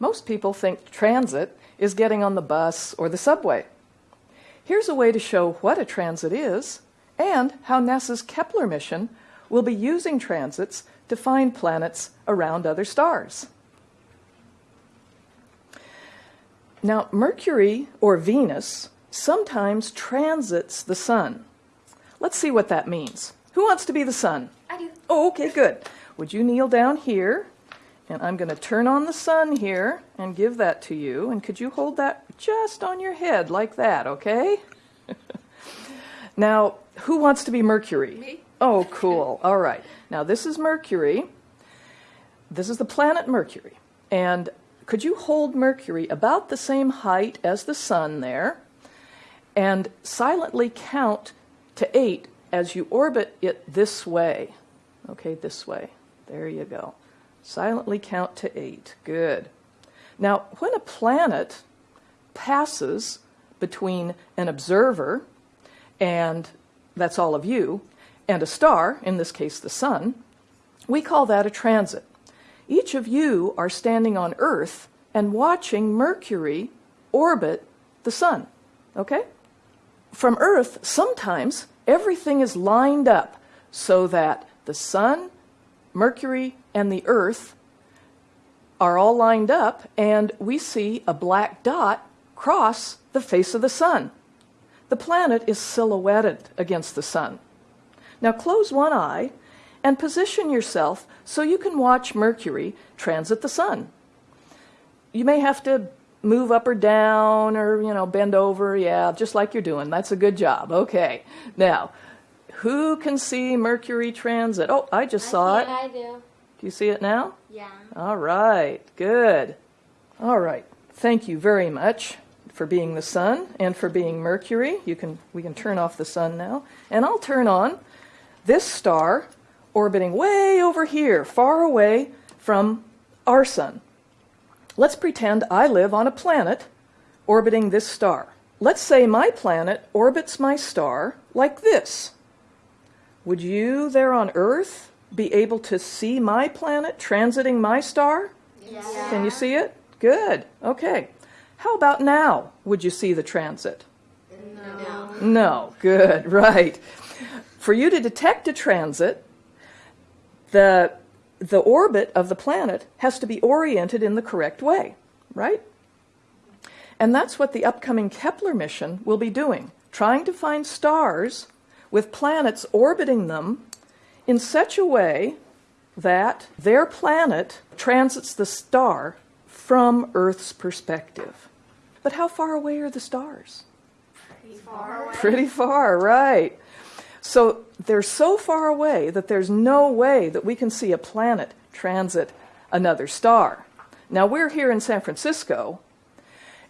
Most people think transit is getting on the bus or the subway. Here's a way to show what a transit is and how NASA's Kepler mission will be using transits to find planets around other stars. Now, Mercury or Venus sometimes transits the sun. Let's see what that means. Who wants to be the sun? I do. Oh, okay, good. Would you kneel down here? And I'm going to turn on the sun here and give that to you. And could you hold that just on your head like that, okay? now, who wants to be Mercury? Me. Oh, cool. All right. Now, this is Mercury. This is the planet Mercury. And could you hold Mercury about the same height as the sun there and silently count to eight as you orbit it this way? Okay, this way. There you go. Silently count to eight. Good. Now, when a planet passes between an observer, and that's all of you, and a star, in this case the sun, we call that a transit. Each of you are standing on Earth and watching Mercury orbit the sun. Okay? From Earth, sometimes everything is lined up so that the sun, Mercury, and the Earth are all lined up, and we see a black dot cross the face of the sun. The planet is silhouetted against the sun. Now close one eye and position yourself so you can watch Mercury transit the sun. You may have to move up or down or, you know, bend over, yeah, just like you're doing. That's a good job. Okay. Now, who can see Mercury transit? Oh, I just I saw it. I do. Do you see it now? Yeah. All right, good. All right, thank you very much for being the sun and for being Mercury. You can we can turn off the sun now, and I'll turn on this star orbiting way over here, far away from our sun. Let's pretend I live on a planet orbiting this star. Let's say my planet orbits my star like this. Would you there on Earth be able to see my planet transiting my star? Yeah. Can you see it? Good. Okay. How about now? Would you see the transit? No. No. Good. Right. For you to detect a transit, the the orbit of the planet has to be oriented in the correct way, right? And that's what the upcoming Kepler mission will be doing, trying to find stars with planets orbiting them in such a way that their planet transits the star from Earth's perspective. But how far away are the stars? Pretty far away. Pretty far, right. So they're so far away that there's no way that we can see a planet transit another star. Now we're here in San Francisco,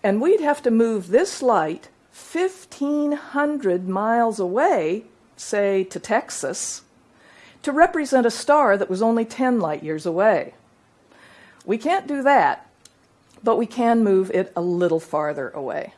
and we'd have to move this light 1,500 miles away, say to Texas, to represent a star that was only 10 light years away. We can't do that, but we can move it a little farther away.